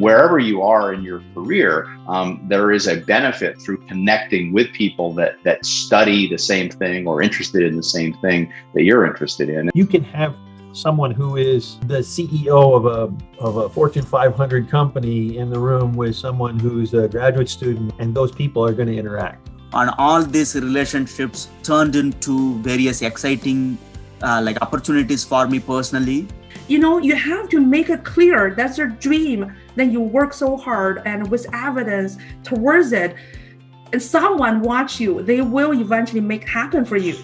wherever you are in your career, um, there is a benefit through connecting with people that that study the same thing or interested in the same thing that you're interested in. You can have someone who is the CEO of a, of a Fortune 500 company in the room with someone who's a graduate student, and those people are going to interact. And all these relationships turned into various exciting uh, like opportunities for me personally. You know, you have to make it clear that's your dream. Then you work so hard and with evidence towards it, and someone watch you, they will eventually make happen for you.